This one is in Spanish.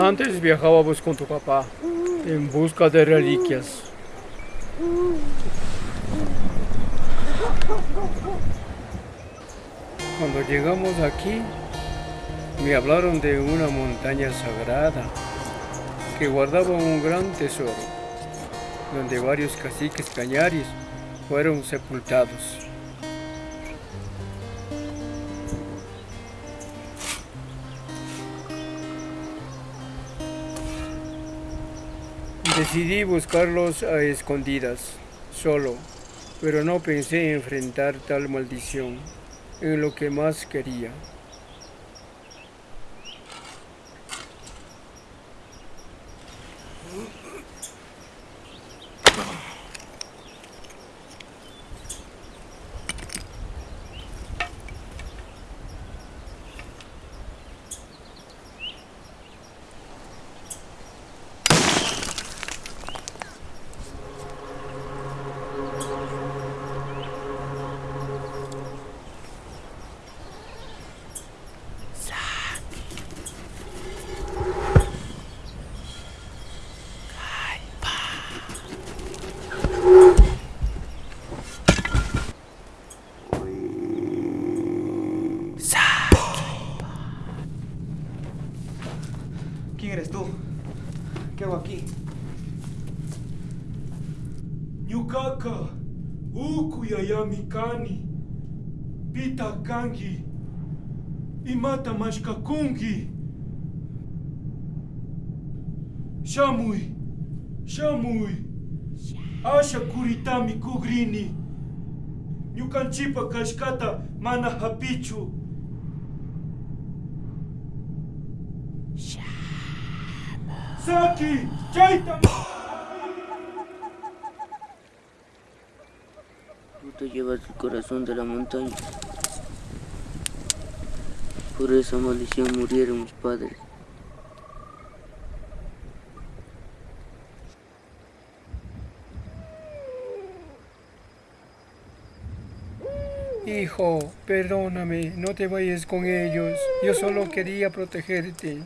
Antes viajábamos con tu papá en busca de reliquias. Cuando llegamos aquí, me hablaron de una montaña sagrada que guardaba un gran tesoro, donde varios caciques cañaris fueron sepultados. Decidí buscarlos a escondidas, solo, pero no pensé enfrentar tal maldición en lo que más quería. ¿Quién eres tú? ¿Qué hago aquí? Nyukaka, ukuyayamikani, pita kangi, imata mashkakungi. Shamui, shamui, asha kuritami kugrini. Nyukanchipa kashkata mana hapichu. Saki. Tú te llevas el corazón de la montaña. Por esa maldición murieron mis padres. Hijo, perdóname, no te vayas con ellos. Yo solo quería protegerte.